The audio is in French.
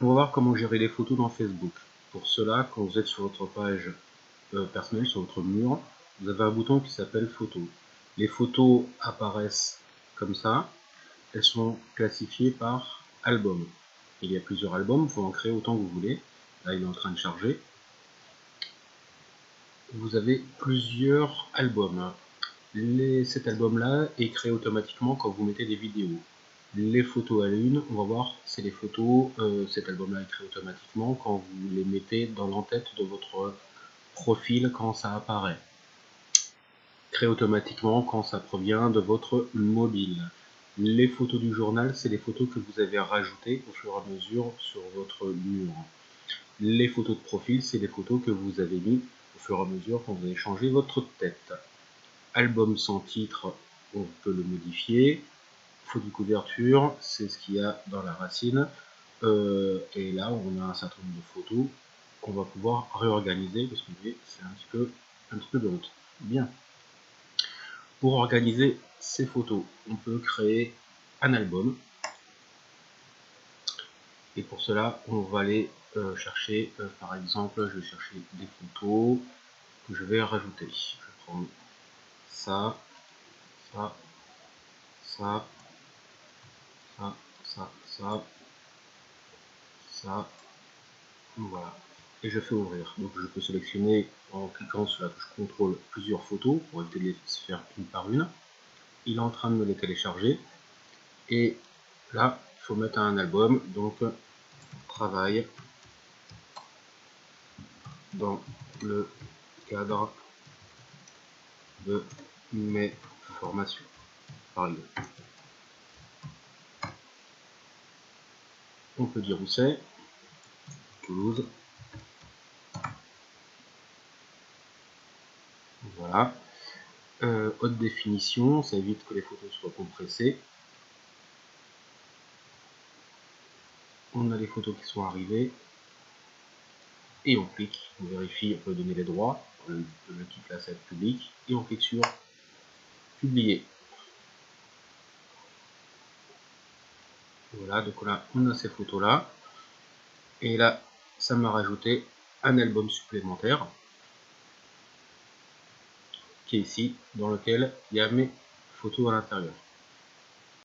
On va voir comment gérer les photos dans Facebook. Pour cela, quand vous êtes sur votre page euh, personnelle, sur votre mur, vous avez un bouton qui s'appelle Photos. Les photos apparaissent comme ça. Elles sont classifiées par album. Il y a plusieurs albums, vous pouvez en créer autant que vous voulez. Là, il est en train de charger. Vous avez plusieurs albums. cet album-là est créé automatiquement quand vous mettez des vidéos les photos à l'une, on va voir, c'est les photos, euh, cet album-là est créé automatiquement quand vous les mettez dans l'entête de votre profil quand ça apparaît. Créé automatiquement quand ça provient de votre mobile. Les photos du journal, c'est les photos que vous avez rajoutées au fur et à mesure sur votre mur. Les photos de profil, c'est les photos que vous avez mis au fur et à mesure quand vous avez changé votre tête. Album sans titre, on peut le modifier photo de couverture, c'est ce qu'il y a dans la racine. Euh, et là, on a un certain nombre de photos qu'on va pouvoir réorganiser, parce que c'est un petit peu un petit peu de. Bien. Pour organiser ces photos, on peut créer un album. Et pour cela, on va aller euh, chercher, euh, par exemple, je vais chercher des photos que je vais rajouter. Je vais prendre ça, ça, ça, ça, ça, ça, ça, voilà. Et je fais ouvrir. Donc je peux sélectionner en cliquant sur la touche contrôle plusieurs photos pour éviter de les faire une par une. Il est en train de me les télécharger. Et là, il faut mettre un album. Donc travail dans le cadre de mes formations. Par exemple. On peut dire où c'est, Toulouse. Voilà. Euh, haute définition, ça évite que les photos soient compressées. On a les photos qui sont arrivées. Et on clique, on vérifie, on peut donner les droits, le, le quitte la public, et on clique sur publier. Voilà, donc là, on a ces photos-là. Et là, ça m'a rajouté un album supplémentaire qui est ici, dans lequel il y a mes photos à l'intérieur.